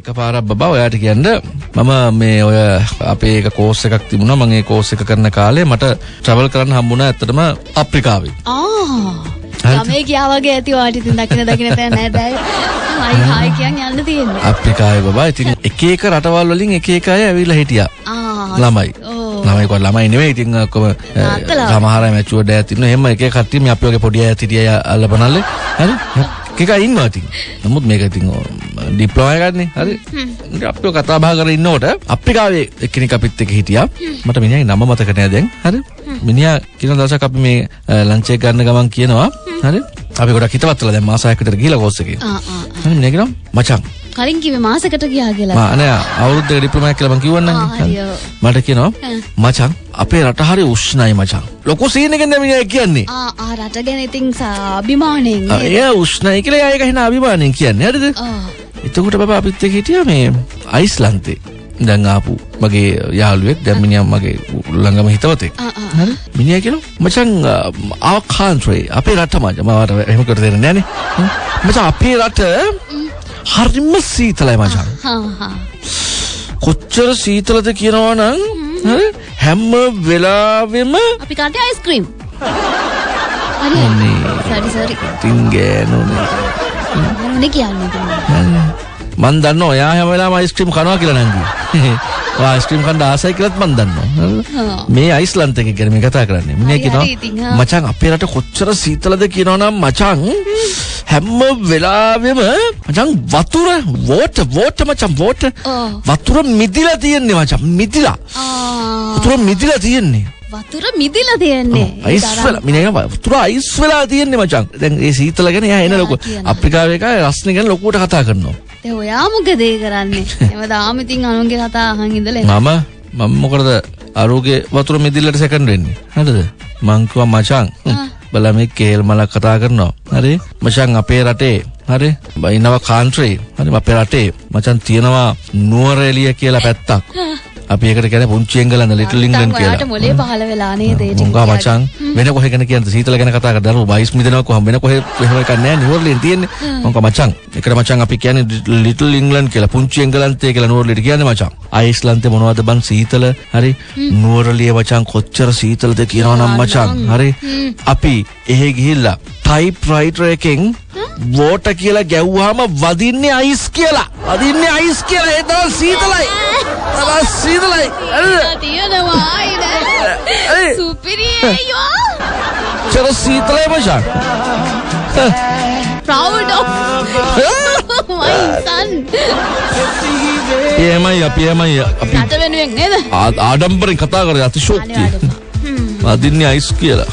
එක පාරක් බබා ඔයාට කියන්න. මම මේ ඔය අපේ එක කෝස් එකක් තිබුණා. මම ඒ කෝස් එක කරන කාලේ මට ට්‍රැවල් කරන්න හම්බුණා ඇත්තටම අප්‍රිකාවේ. ආ? ළමයි ගියා වගේ ඇති වාට ඉතින් දකින දකින තැන නෑ. බෑ. හයි හයි කියන් යන්න තියෙන්නේ. අප්‍රිකාවේ බබා. ඉතින් එක එක රටවල් වලින් එක එක අය ඇවිල්ලා හිටියා. ආ. ළමයි. ළමයි කොහොම ළමයි නෙවෙයි. ඉතින් ඔක්කොම. සමහර අය මැචුවර්ඩ් අය තින්න එහෙම එක එක කට්ටිය මේ අපි වගේ පොඩි අය හිටිය අල්ලපනල්ලේ. හරි. එක එක ඉන්නවා ඉතින්. නමුත් මේක ඉතින් ඩිප්ලෝමා එකක්නේ හරි? අපි ඔය කතා බහ කරගෙන ඉන්නකොට අප්‍රිකාවේ එක්කෙනෙක් අපිත් එක්ක හිටියා. මට මිනිහාගේ නම මතක නෑ දැන්. හරි? මිනිහා කියන දවසක් අපි මේ එක ගන්න ගමන් කියනවා. හරි? අපි ගොඩක් හිතවත් වෙලා දැන් මාස 6කට විතර ගිහලා කෝස් එකේ. ආ ආ හරි මිනිහා කියනවා මචං. කලින් කිව්වේ මාසෙකට ගියා කියලා. මා අනේ අවුරුද්දක ඩිප්ලෝමා කියලා මං කිව්වන්නම් ආ, හරියෝ. මට කියනවා ඈ. මචං අපේ රට හරි උෂ්ණයි මචං. ලොකු සීන් එකෙන් දැන් මිනිහා කියන්නේ. රට ගැන ඉතින් සා අභිමාණයෙන් ආ, නේද? එයා උෂ්ණයි කියලා ඒක හිනා අභිමාණයෙන් කියන්නේ. හරිද එතකොට බබා අපිත් එක්ක හිටියා මේ අයිස්ලන්තේ. දැන් ආපු මගේ යාළුවෙක් දැන් මිනිහා මගේ ළඟම හිතවතෙක් හරි? මිනිහා කියනවා මචං our country අපේ රට මචං. මම එහෙම කර දෙන්නේ නැහනේ. මචං අපේ රට හරිම සීතලයි මචං. කොච්චර සීතලද කියනවා නම් හරි? හැම වෙලාවෙම අපි කාටේ අයිස්ක්‍රීම් හරි. සරි සරි තින් ගෑනුනේ මොනේ කියන්නේ? මන් දන්න ඔයා හැම වෙලාවෙම අයිස්ක්‍රීම් කනවා කියලා නංගි. ඔයා අයිස්ක්‍රීම් කන්න ආසයි කියලාත් මන් දන්නවා. මේ අයිස්ලන්ත එක ගැන මේ කතා කරන්නේ. මිනිහා කියනවා. මචං අපේ රට කොච්චර සීතලද කියනවනම් මචං හැම වෙලාවෙම මචං වතුර වෝටර් වෝටර් මචං ඔව්. වතුර මිදිලා තියෙන්නේ මචං මිදිලා. වතුර මිදිලා තියෙන්නේ. වතුර මිදිලා තියෙන්නේ අයිස් වෙලා මිනිහා වතුර අයිස් වෙලා තියෙන්නේ මචං. දැන් ඒ සීතල ගැන එයා එන ලොකු. අප්‍රිකාවේ එක රස්නේ ගැන ලොකුවට කතා කරනවා. දැන් ඔයා මොකද ඒ කරන්නේ? හැමදාම ඉතින් අනුන්ගේ කතා අහන් ඉඳලා. මම මම මොකටද අරුගේ වතුර මිදිල්ලට සෙකන්ඩ් වෙන්නේ? හරිද? මං කිව්වා මචං බලා මේ කේල් මලක් කතා කරනවා. හරි? මචං අපේ රටේ. හරි? බයිනවා කාන්ට්‍රේ හරි? අපේ රටේ. මචං තියෙනවා නුවරඑළිය කියලා පැත්තක් අපි ඒකට කියන්නේ පුංචි එංගලන්ත ලිටල් ඉංග්ලන්ඩ් කියලා. මොලේ පහල වෙලා නේද? ඒ ටික මචං? වෙන කොහෙ ගැන කියන්නේ සීතල ගැන කතා කරලා දරුවෝ වයිස් මිදෙනවා කොහොම? වෙන කොහෙ එහෙම එකක් නැහැ. නිවර්ලින් තියෙන්නේ. මොකා මචං? ඒකට මචං අපි කියන්නේ ලිටල් ඉංග්ලන්ඩ් කියලා. පුංචි එංගලන්තය කියලා නිවර්ලිට කියන්නේ මචං. අයිස්ලන්තේ මොනවද බන් සීතල? හරි. නුවරඑළිය මචං කොච්චර සීතලද කියනවනම් මචං. හරි. අපි එහෙ ගිහිල්ලා ටයිප් රයිටර් එකෙන් වෝට කියලා ගැව්වහම වදින්නේ අයිස් කියලා. වදින්නේ අයිස් කියලා. ඒ තරම් සීතලයි. තරම් සීතලයි? තියෙනවා. අයිද. සුපිරිය. චර සීතලයි මචං. Proud of my son. පියමයි අපි එමයි අපි රට වෙනුවෙන් නේද? ආඩම්බරෙන් කතා කරේ අතිශෝක්තිය. අදින්නේ අයිස් කියලා